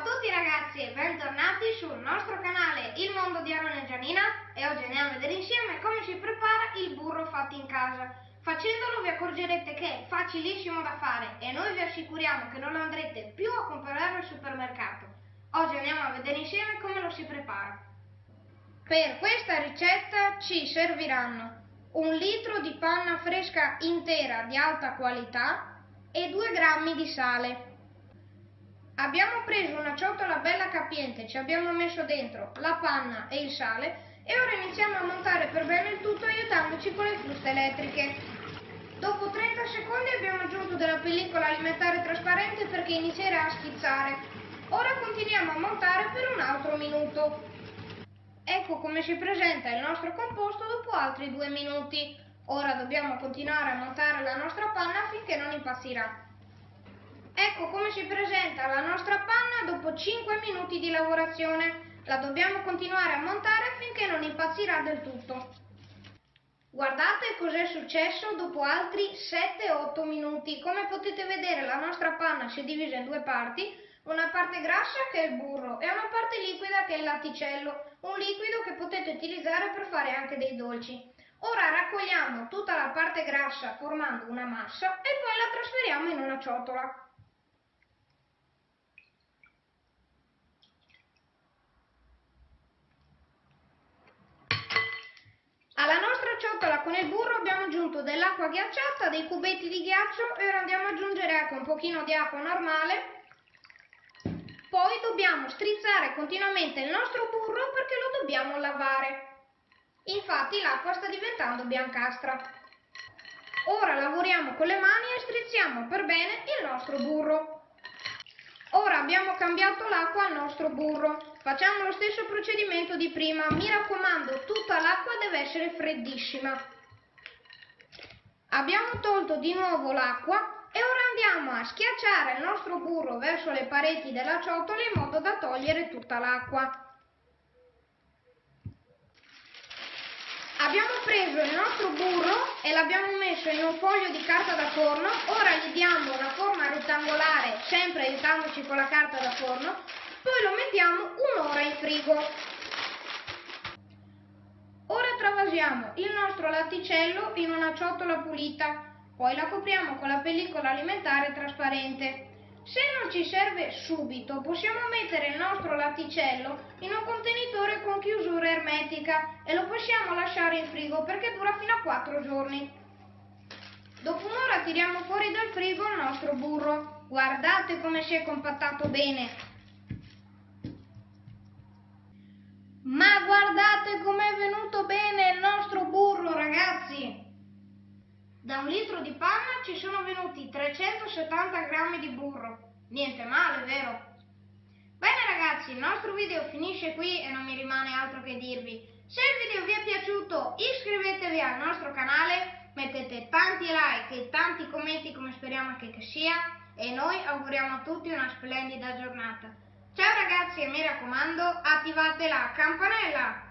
a tutti ragazzi e bentornati sul nostro canale Il Mondo di Aaron e Gianina e oggi andiamo a vedere insieme come si prepara il burro fatto in casa. Facendolo vi accorgerete che è facilissimo da fare e noi vi assicuriamo che non lo andrete più a comprare al supermercato. Oggi andiamo a vedere insieme come lo si prepara. Per questa ricetta ci serviranno un litro di panna fresca intera di alta qualità e 2 grammi di sale. Abbiamo preso una ciotola bella capiente, ci abbiamo messo dentro la panna e il sale e ora iniziamo a montare per bene il tutto aiutandoci con le fruste elettriche. Dopo 30 secondi abbiamo aggiunto della pellicola alimentare trasparente perché inizierà a schizzare. Ora continuiamo a montare per un altro minuto. Ecco come si presenta il nostro composto dopo altri due minuti. Ora dobbiamo continuare a montare la nostra panna finché non impazzirà. Ecco come si presenta la nostra panna dopo 5 minuti di lavorazione. La dobbiamo continuare a montare finché non impazzirà del tutto. Guardate cos'è successo dopo altri 7-8 minuti. Come potete vedere la nostra panna si è divisa in due parti, una parte grassa che è il burro e una parte liquida che è il latticello, un liquido che potete utilizzare per fare anche dei dolci. Ora raccogliamo tutta la parte grassa formando una massa e poi la trasferiamo in una ciotola. Con il burro abbiamo aggiunto dell'acqua ghiacciata, dei cubetti di ghiaccio e ora andiamo ad aggiungere ecco, un pochino di acqua normale. Poi dobbiamo strizzare continuamente il nostro burro perché lo dobbiamo lavare. Infatti l'acqua sta diventando biancastra. Ora lavoriamo con le mani e strizziamo per bene il nostro burro. Ora abbiamo cambiato l'acqua al nostro burro. Facciamo lo stesso procedimento di prima. Mi raccomando, tutta l'acqua deve essere freddissima. Abbiamo tolto di nuovo l'acqua e ora andiamo a schiacciare il nostro burro verso le pareti della ciotola in modo da togliere tutta l'acqua. Abbiamo preso il nostro burro e l'abbiamo messo in un foglio di carta da forno, ora gli diamo una forma rettangolare, sempre aiutandoci con la carta da forno, poi lo mettiamo un'ora in frigo. Ora travasiamo il nostro latticello in una ciotola pulita, poi la copriamo con la pellicola alimentare trasparente. Se non ci serve subito, possiamo mettere il nostro latticello in un contenitore con chiusura ermetica e lo possiamo lasciare in frigo perché dura fino a 4 giorni. Dopo tiriamo fuori dal frigo il nostro burro. Guardate come si è compattato bene. Ma guardate com'è venuto bene il nostro burro, ragazzi! Da un litro di panna ci sono venuti 370 grammi di burro. Niente male, vero? Bene ragazzi, il nostro video finisce qui e non mi rimane altro che dirvi. Se il video vi è piaciuto iscrivetevi al nostro canale, mettete tanti like e tanti commenti come speriamo anche che sia e noi auguriamo a tutti una splendida giornata. Ciao ragazzi e mi raccomando attivate la campanella!